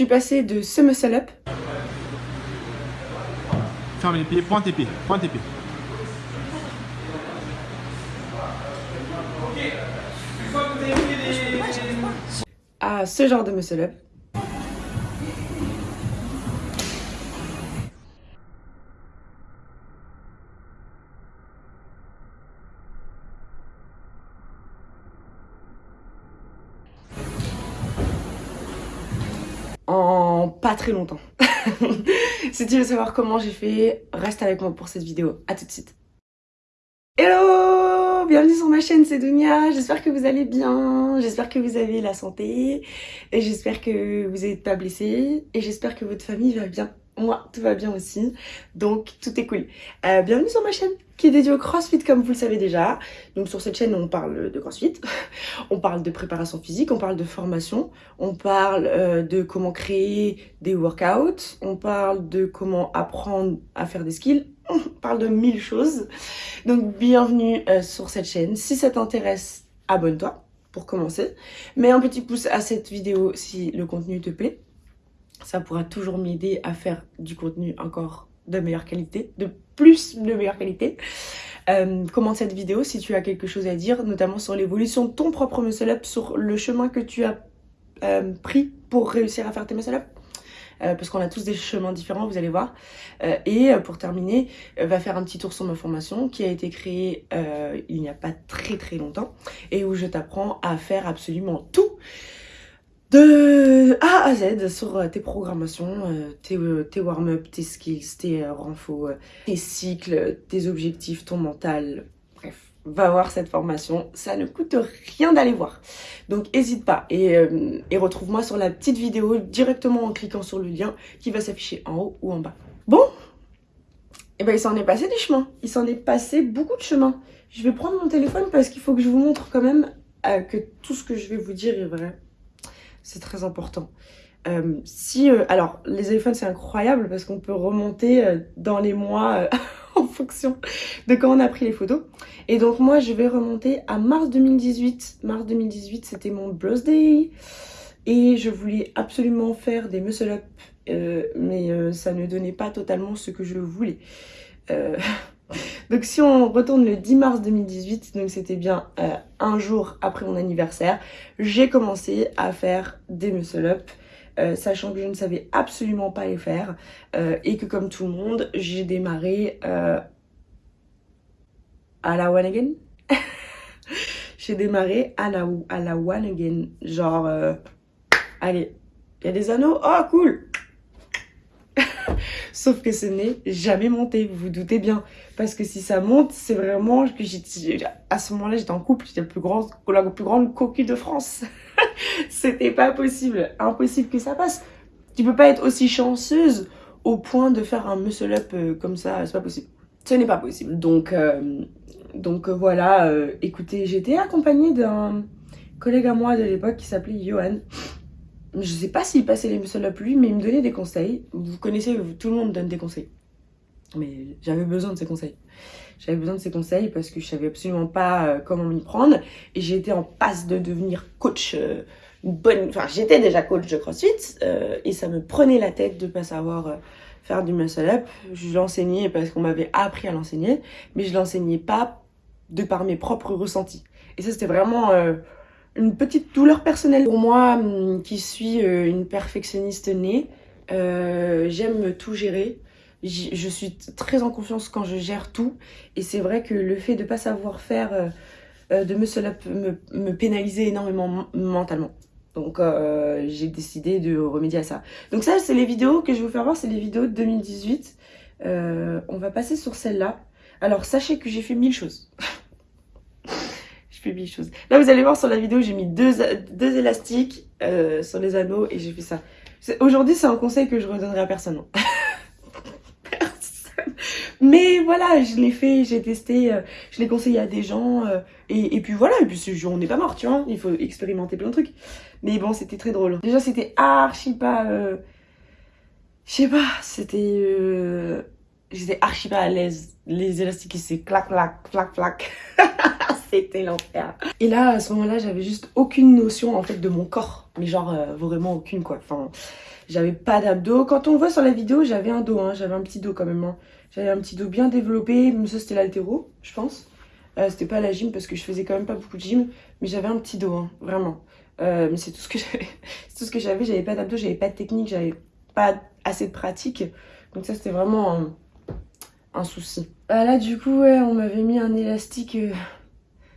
suis passée de ce muscle up. Ferme les pieds, pointe tes pieds, pointe tes pieds. à ce genre de muscle up. Pas très longtemps. si tu veux savoir comment j'ai fait, reste avec moi pour cette vidéo. A tout de suite. Hello Bienvenue sur ma chaîne, c'est Dunia. J'espère que vous allez bien, j'espère que vous avez la santé, et j'espère que vous n'êtes pas blessé, et j'espère que votre famille va bien. Moi, tout va bien aussi, donc tout est cool. Euh, bienvenue sur ma chaîne qui est dédiée au CrossFit comme vous le savez déjà. Donc sur cette chaîne, on parle de CrossFit, on parle de préparation physique, on parle de formation, on parle euh, de comment créer des workouts, on parle de comment apprendre à faire des skills, on parle de mille choses. Donc bienvenue euh, sur cette chaîne. Si ça t'intéresse, abonne-toi pour commencer. Mets un petit pouce à cette vidéo si le contenu te plaît ça pourra toujours m'aider à faire du contenu encore de meilleure qualité, de plus de meilleure qualité. Euh, commente cette vidéo si tu as quelque chose à dire, notamment sur l'évolution de ton propre muscle up, sur le chemin que tu as euh, pris pour réussir à faire tes muscle up. Euh, parce qu'on a tous des chemins différents, vous allez voir. Et pour terminer, va faire un petit tour sur ma formation qui a été créée il n'y a pas très très longtemps et où je t'apprends à faire absolument tout de A à Z sur euh, tes programmations, euh, tes, euh, tes warm-up, tes skills, tes renfos, tes cycles, tes objectifs, ton mental. Bref, va voir cette formation, ça ne coûte rien d'aller voir. Donc n'hésite pas et, et retrouve-moi sur la petite vidéo directement en cliquant sur le lien qui va s'afficher en haut ou en bas. Bon, et eh ben il s'en est passé du chemin, il s'en est passé beaucoup de chemin. Je vais prendre mon téléphone parce qu'il faut que je vous montre quand même que tout ce que je vais vous dire est vrai c'est très important. Euh, si, euh, alors, les iPhones, c'est incroyable parce qu'on peut remonter euh, dans les mois en fonction de quand on a pris les photos. Et donc, moi, je vais remonter à mars 2018. Mars 2018, c'était mon birthday. Et je voulais absolument faire des muscle-up, mais ça ne donnait pas totalement ce que je voulais. Donc si on retourne le 10 mars 2018, donc c'était bien euh, un jour après mon anniversaire, j'ai commencé à faire des muscle-up. Euh, sachant que je ne savais absolument pas les faire euh, et que comme tout le monde j'ai démarré à la one again. J'ai démarré à la, à la one again. Genre allez il y a des anneaux? Oh cool Sauf que ce n'est jamais monté, vous vous doutez bien. Parce que si ça monte, c'est vraiment que à ce moment-là, j'étais en couple, j'étais plus grande, la plus grande coquille de France. C'était pas possible, impossible que ça passe. Tu peux pas être aussi chanceuse au point de faire un muscle up euh, comme ça, c'est pas possible. Ce n'est pas possible. Donc, euh, donc euh, voilà, écoutez, j'étais accompagnée d'un collègue à moi de l'époque qui s'appelait Johan je sais pas s'il passait les muscle up lui, mais il me donnait des conseils. Vous connaissez, tout le monde donne des conseils. Mais j'avais besoin de ces conseils. J'avais besoin de ces conseils parce que je savais absolument pas euh, comment m'y prendre. Et j'étais en passe de devenir coach. Euh, bonne... Enfin, j'étais déjà coach de CrossFit. Euh, et ça me prenait la tête de pas savoir faire du muscle up. Je l'enseignais parce qu'on m'avait appris à l'enseigner. Mais je l'enseignais pas de par mes propres ressentis. Et ça, c'était vraiment une petite douleur personnelle. Pour moi, hum, qui suis euh, une perfectionniste née, euh, j'aime tout gérer. Je suis très en confiance quand je gère tout. Et c'est vrai que le fait de ne pas savoir faire euh, de muscle up me, me pénalisait énormément mentalement. Donc j'ai décidé de remédier à ça. Donc ça, c'est les vidéos que je vais vous faire voir, c'est les vidéos de 2018. on va passer sur celle-là. Alors sachez que j'ai fait mille choses. publie chose. Là, vous allez voir sur la vidéo, j'ai mis deux, deux élastiques euh, sur les anneaux et j'ai fait ça. Aujourd'hui, c'est un conseil que je redonnerai à personne. personne. Mais voilà, je l'ai fait, j'ai testé, euh, je l'ai conseillé à des gens. Euh, et, et, puis voilà, et puis on n'est pas mort, tu vois. Il faut expérimenter plein de trucs. Mais bon, c'était très drôle. Déjà, c'était archi pas... je sais pas, c'était... J'étais archi pas à l'aise. Les élastiques, c'est clac, clac, clac, clac. C'était l'enfer. Et là, à ce moment-là, j'avais juste aucune notion en fait de mon corps. Mais genre, euh, vraiment aucune quoi. Enfin, j'avais pas d'abdos. Quand on voit sur la vidéo, j'avais un dos, hein. j'avais un petit dos quand même. Hein. J'avais un petit dos bien développé. Ça, c'était l'altéro, je pense. Euh, c'était pas la gym parce que je faisais quand même pas beaucoup de gym. Mais j'avais un petit dos, hein, vraiment. Euh, mais c'est tout ce que j'avais. j'avais. Pas d'abdos, j'avais pas de technique, j'avais pas assez de pratique. Donc ça, c'était vraiment un, souci. Ah là, du coup, on m'avait mis un élastique.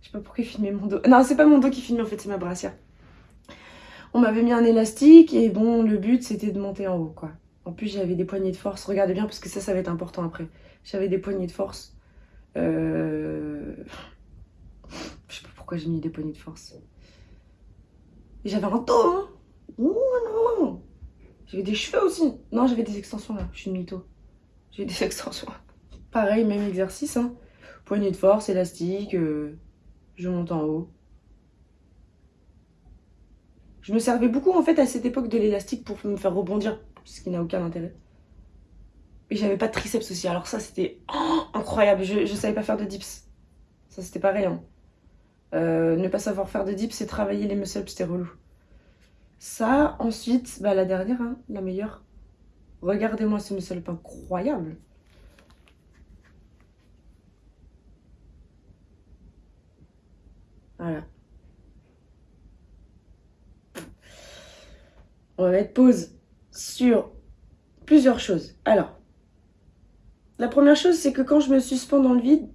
Je sais pas pourquoi il filmait mon dos. Non, c'est pas mon dos qui filmait en fait, c'est ma brassière. On m'avait mis un élastique et bon, le but c'était de monter en haut quoi. En plus, j'avais des poignées de force. Regardez bien parce que ça, ça va être important après. J'avais des poignées de force. Euh... Je sais pas pourquoi j'ai mis des poignées de force. J'avais un dos, hein. non. J'avais des cheveux aussi. Non, j'avais des extensions là. Je suis une mytho. J'ai des extensions. Pareil, même exercice. Hein. Poignée de force, élastique. Euh, je monte en haut. Je me servais beaucoup en fait à cette époque de l'élastique pour me faire rebondir, ce qui n'a aucun intérêt. Et j'avais pas de triceps aussi, alors ça c'était incroyable, je, je savais pas faire de dips. Ça c'était pareil. Euh, ne pas savoir faire de dips, c'est travailler les muscles, c'était relou. Ça, ensuite, bah, la dernière, hein, la meilleure. Regardez-moi ce muscle incroyable. Voilà. Mettre pause sur plusieurs choses. Alors, la première chose, c'est que quand je me suspends dans le vide,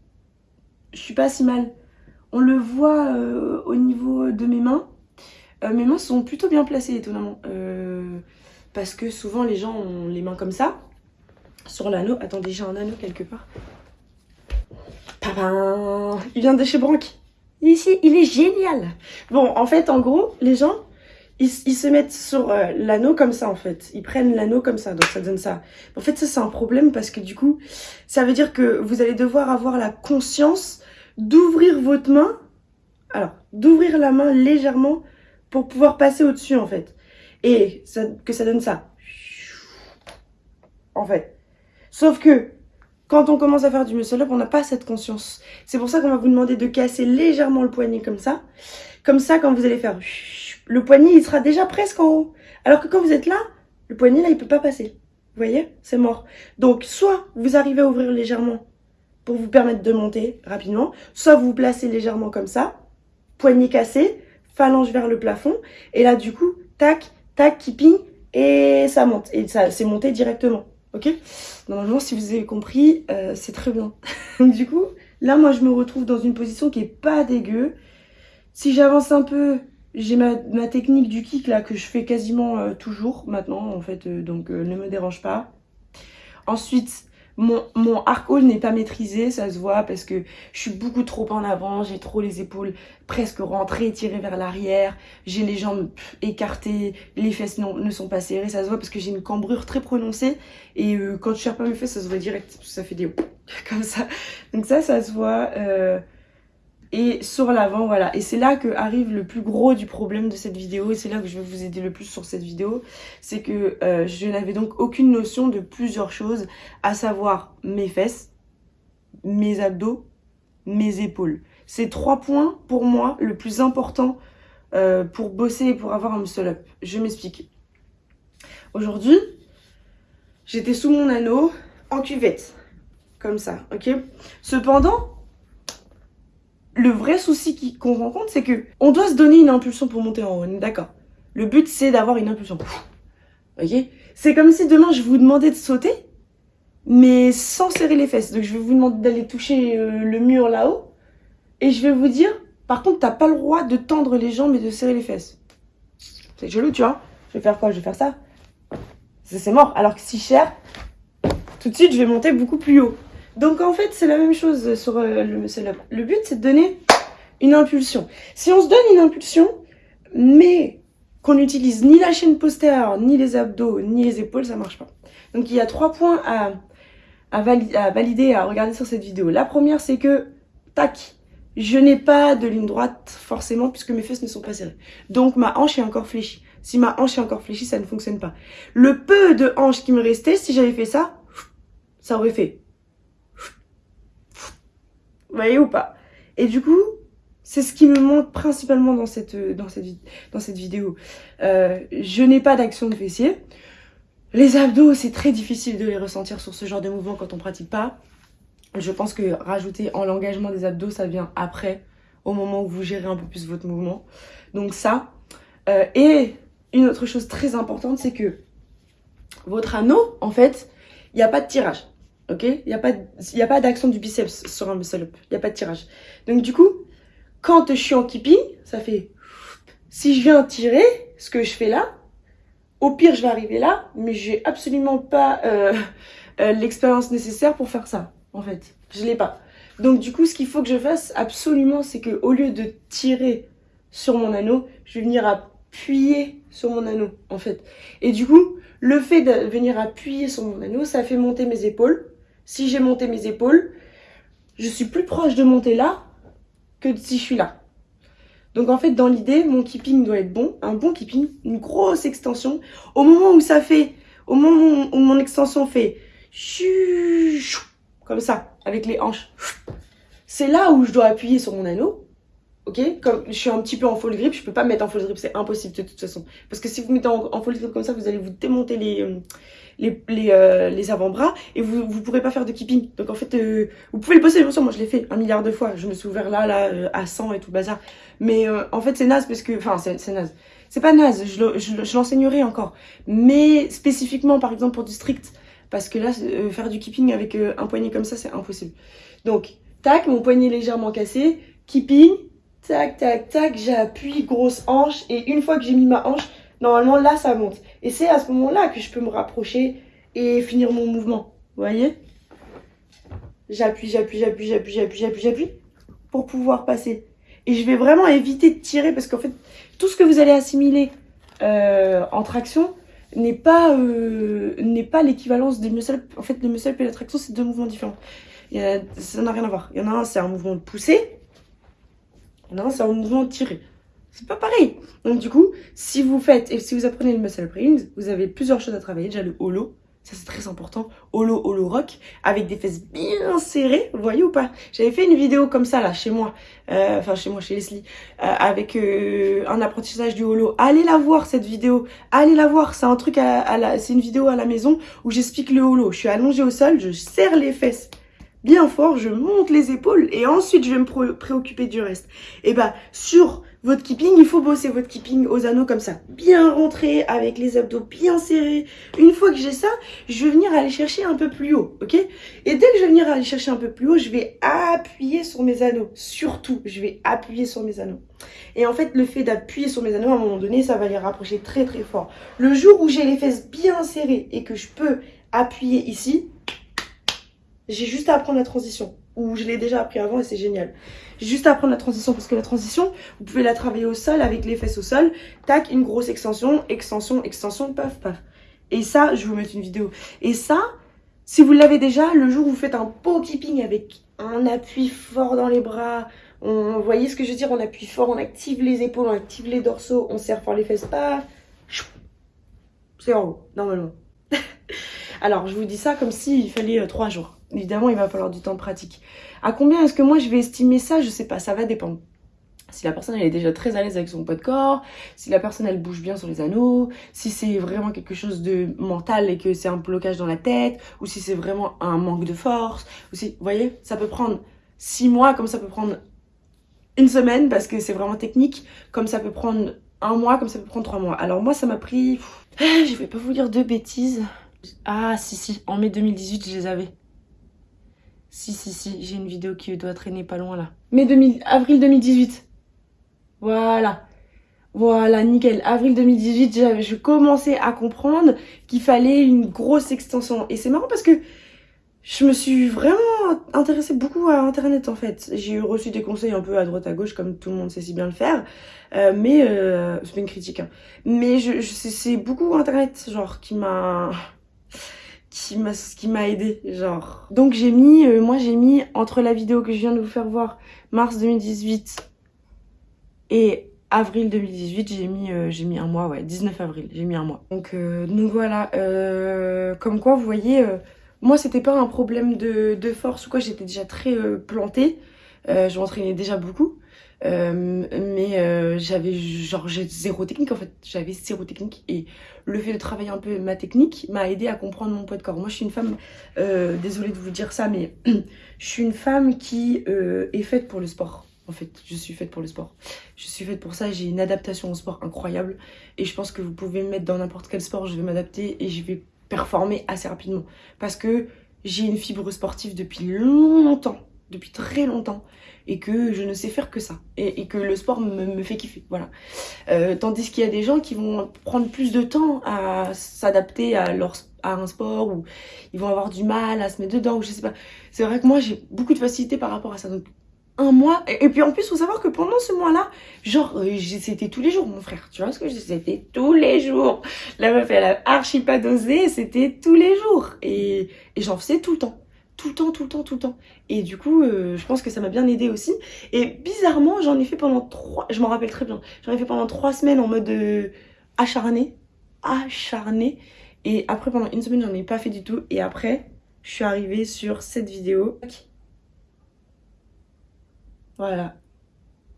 je suis pas si mal. On le voit euh, au niveau de mes mains. Euh, mes mains sont plutôt bien placées, étonnamment. Euh, parce que souvent, les gens ont les mains comme ça. Sur l'anneau. Attendez, j'ai un anneau quelque part. Il vient de chez Brank. Ici, il est génial. Bon, en fait, en gros, les gens, ils, se mettent sur euh, l'anneau comme ça, en fait. Ils prennent l'anneau comme ça, donc ça donne ça. En fait, ça, c'est un problème parce que du coup, ça veut dire que vous allez devoir avoir la conscience d'ouvrir votre main. Alors, d'ouvrir la main légèrement pour pouvoir passer au-dessus, en fait. Et que ça donne ça. En fait. Sauf que, quand on commence à faire du muscle up, on n'a pas cette conscience. C'est pour ça qu'on va vous demander de casser légèrement le poignet comme ça. Comme ça, quand vous allez faire le poignet, il sera déjà presque en haut. Alors que quand vous êtes là, le poignet, là, il peut pas passer. Vous voyez? C'est mort. Donc, soit vous arrivez à ouvrir légèrement pour vous permettre de monter rapidement, soit vous vous placez légèrement comme ça, poignet cassé, phalange vers le plafond, et là, du coup, tac, tac, keeping, et ça monte. Et ça, c'est monté directement. Ok? Normalement, si vous avez compris, euh, c'est très bien. du coup, là, moi, je me retrouve dans une position qui est pas dégueu. Si j'avance un peu, j'ai ma, technique du kick, là, que je fais quasiment euh, toujours maintenant, en fait. Euh, donc, ne me dérange pas. Ensuite, mon, mon n'est pas maîtrisé, ça se voit parce que je suis beaucoup trop en avant, j'ai trop les épaules presque rentrées, tirées vers l'arrière, j'ai les jambes écartées, les fesses ne sont pas serrées, ça se voit parce que j'ai une cambrure très prononcée et euh, quand je serre pas mes fesses, ça se voit direct, ça fait des comme ça. Donc ça, ça se voit. Et sur l'avant, voilà. Et c'est là que arrive le plus gros du problème de cette vidéo, et c'est là que je vais vous aider le plus sur cette vidéo, c'est que euh, je n'avais donc aucune notion de plusieurs choses, à savoir mes fesses, mes abdos, mes épaules. C'est trois points, pour moi, le plus important euh, pour bosser et pour avoir un muscle-up. Je m'explique. Aujourd'hui, j'étais sous mon anneau, en cuvette, comme ça, ok? Cependant, le vrai souci qu'on rencontre, c'est que on doit se donner une impulsion pour monter en haut, d'accord Le but, c'est d'avoir une impulsion. Ok C'est comme si demain, je vous demandais de sauter, mais sans serrer les fesses. Donc, je vais vous demander d'aller toucher euh, le mur là-haut, et je vais vous dire, par contre, t'as pas le droit de tendre les jambes et de serrer les fesses. C'est joli, tu vois Je vais faire quoi? Je vais faire ça. C'est mort. Alors que si cher, tout de suite, je vais monter beaucoup plus haut. Donc en fait, c'est la même chose sur euh, le up. Le but, c'est de donner une impulsion. Si on se donne une impulsion, mais qu'on n'utilise ni la chaîne postérieure, ni les abdos, ni les épaules, ça marche pas. Donc il y a trois points à, à, valider, à regarder sur cette vidéo. La première, c'est que, tac, je n'ai pas de ligne droite forcément puisque mes fesses ne sont pas serrées. Donc ma hanche est encore fléchie. Si ma hanche est encore fléchie, ça ne fonctionne pas. Le peu de hanche qui me restait, si j'avais fait ça, ça aurait fait vous voyez ou pas? Et du coup, c'est ce qui me manque principalement dans cette, dans cette, dans cette vidéo. Euh, je n'ai pas d'action de fessier. Les abdos, c'est très difficile de les ressentir sur ce genre de mouvement quand on pratique pas. Je pense que rajouter en l'engagement des abdos, ça vient après, au moment où vous gérez un peu plus votre mouvement. Donc ça. Euh, et une autre chose très importante, c'est que votre anneau, en fait, il n'y a pas de tirage. Ok? Il n'y a pas d'action du biceps sur un muscle-up. Il n'y a pas de tirage. Donc du coup, quand je suis en keeping, ça fait... Si je viens tirer, ce que je fais là, au pire, je vais arriver là, mais j'ai absolument pas euh, euh, l'expérience nécessaire pour faire ça, en fait. Je l'ai pas. Donc du coup, ce qu'il faut que je fasse absolument, c'est que au lieu de tirer sur mon anneau, je vais venir appuyer sur mon anneau, en fait. Et du coup, le fait de venir appuyer sur mon anneau, ça fait monter mes épaules. Si j'ai monté mes épaules, je suis plus proche de monter là que si je suis là. Donc en fait, dans l'idée, mon keeping doit être bon, un bon keeping, une grosse extension. Au moment où ça fait, au moment où mon extension fait comme ça, avec les hanches, c'est là où je dois appuyer sur mon anneau. Ok? Comme je suis un petit peu en full grip, je peux pas me mettre en full grip, c'est impossible de toute façon. Parce que si vous mettez en, en full grip comme ça, vous allez vous démonter les, euh, les, les, euh, les avant-bras et vous ne pourrez pas faire de keeping. Donc en fait, euh, vous pouvez le bosser, bien sûr, moi je l'ai fait un milliard de fois. Je me suis ouvert là, là, euh, à 100 et tout bazar. Mais en fait, c'est naze parce que... Enfin, c'est naze. C'est pas naze, je, je, je l'enseignerai encore. Mais spécifiquement, par exemple, pour du strict, parce que là, faire du keeping avec un poignet comme ça, c'est impossible. Donc, tac, mon poignet légèrement cassé, keeping, tac, tac, tac, j'appuie, grosse hanche, et une fois que j'ai mis ma hanche, Normalement, là, ça monte. Et c'est à ce moment-là que je peux me rapprocher et finir mon mouvement. Vous voyez? J'appuie, j'appuie, j'appuie, j'appuie, j'appuie, j'appuie, j'appuie pour pouvoir passer. Et je vais vraiment éviter de tirer parce qu'en fait, tout ce que vous allez assimiler euh, en traction n'est pas, euh, pas l'équivalence des muscle En fait, le muscle et la traction, c'est deux mouvements différents. ça n'a rien à voir. Il y en a un, c'est un mouvement de poussée. Il y en a un, c'est un mouvement de tirer. C'est pas pareil. Donc du coup, si vous faites et si vous apprenez le muscle rings, vous avez plusieurs choses à travailler. Déjà le holo, ça c'est très important. Holo, holo rock, avec des fesses bien serrées, vous voyez ou pas? J'avais fait une vidéo comme ça là, chez moi, euh, enfin chez moi, chez Leslie, euh, avec euh, un apprentissage du holo. Allez la voir cette vidéo, allez la voir. C'est un truc à, la, c'est une vidéo à la maison où j'explique le holo. Je suis allongée au sol, je serre les fesses bien fort, je monte les épaules et ensuite je vais me préoccuper du reste. Et bah sur votre keeping, il faut bosser votre keeping aux anneaux comme ça. Bien rentré, avec les abdos bien serrés. Une fois que j'ai ça, je vais venir aller chercher un peu plus haut, ok? Et dès que je vais venir aller chercher un peu plus haut, je vais appuyer sur mes anneaux. Surtout, je vais appuyer sur mes anneaux. Et en fait, le fait d'appuyer sur mes anneaux, à un moment donné, ça va les rapprocher très très fort. Le jour où j'ai les fesses bien serrées et que je peux appuyer ici, j'ai juste à apprendre la transition. Ou je l'ai déjà appris avant et c'est génial. Juste apprendre la transition parce que la transition, vous pouvez la travailler au sol avec les fesses au sol. Tac, une grosse extension, extension, extension, paf, paf. Et ça, je vais vous mettre une vidéo. Et ça, si vous l'avez déjà, le jour où vous faites un pot keeping avec un appui fort dans les bras, on, vous voyez ce que je veux dire On appuie fort, on active les épaules, on active les dorsaux, on serre fort les fesses, paf. C'est en haut, normalement. Alors, je vous dis ça comme s'il fallait euh, trois jours. Évidemment, il va falloir du temps de pratique. À combien est-ce que moi je vais estimer ça? Je sais pas, ça va dépendre. Si la personne elle est déjà très à l'aise avec son poids de corps, si la personne elle bouge bien sur les anneaux, si c'est vraiment quelque chose de mental et que c'est un blocage dans la tête, ou si c'est vraiment un manque de force, ou si, vous voyez, ça peut prendre six mois, comme ça peut prendre une semaine parce que c'est vraiment technique, comme ça peut prendre un mois, comme ça peut prendre trois mois. Alors moi ça m'a pris, je vais pas vous dire de bêtises. Ah si si, en mai 2018 je les avais. Si, si, si, j'ai une vidéo qui doit traîner pas loin là. Mai 2000, avril 2018. Voilà. Voilà, nickel. Avril 2018, je commençais à comprendre qu'il fallait une grosse extension. Et c'est marrant parce que je me suis vraiment intéressée beaucoup à Internet en fait. J'ai reçu des conseils un peu à droite à gauche comme tout le monde sait si bien le faire. Euh, mais, euh, c'est pas une critique. Hein. Mais je, je c'est beaucoup Internet genre qui m'a qui m'a aidé genre. Donc j'ai mis euh, moi j'ai mis entre la vidéo que je viens de vous faire voir mars 2018 et avril 2018 j'ai mis euh, mis un mois ouais 19 avril j'ai mis un mois. Donc euh, donc voilà. Comme quoi vous voyez moi c'était pas un problème de, de force ou quoi j'étais déjà très plantée. Euh, je m'entraînais déjà beaucoup. Euh, mais euh, j'avais genre zéro technique en fait. J'avais zéro technique et le fait de travailler un peu ma technique m'a aidé à comprendre mon poids de corps. Moi je suis une femme euh, désolée de vous dire ça mais je suis une femme qui euh, est faite pour le sport en fait. Je suis faite pour le sport. Je suis faite pour ça. J'ai une adaptation au sport incroyable et je pense que vous pouvez me mettre dans n'importe quel sport. Je vais m'adapter et je vais performer assez rapidement parce que j'ai une fibre sportive depuis longtemps depuis très longtemps et que je ne sais faire que ça et, que le sport me, fait kiffer voilà. Euh, tandis qu'il y a des gens qui vont prendre plus de temps à s'adapter à leur à un sport ou ils vont avoir du mal à se mettre dedans ou je sais pas. C'est vrai que moi j'ai beaucoup de facilité par rapport à ça donc un mois et, puis en plus faut savoir que pendant ce mois là genre euh, c'était tous les jours mon frère tu vois ce que je c'était tous les jours. La meuf elle a archi pas dosé c'était tous les jours et, et j'en faisais tout le temps tout le temps, tout le temps, tout le temps. Et du coup, euh, je pense que ça m'a bien aidé aussi. Et bizarrement, j'en ai fait pendant trois, je m'en rappelle très bien, j'en ai fait pendant trois semaines en mode euh, acharné, acharné. Et après, pendant une semaine, j'en ai pas fait du tout. Et après, je suis arrivée sur cette vidéo. Voilà.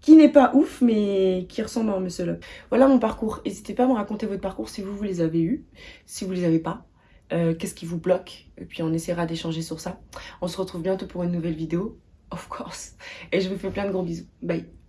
Qui n'est pas ouf, mais qui ressemble à un muscle up. Voilà mon parcours. N'hésitez pas à me raconter votre parcours si vous, vous les avez eus. Si vous les avez pas. Euh, qu'est-ce qui vous bloque? Et puis on essaiera d'échanger sur ça. On se retrouve bientôt pour une nouvelle vidéo, of course. Et je vous fais plein de gros bisous. Bye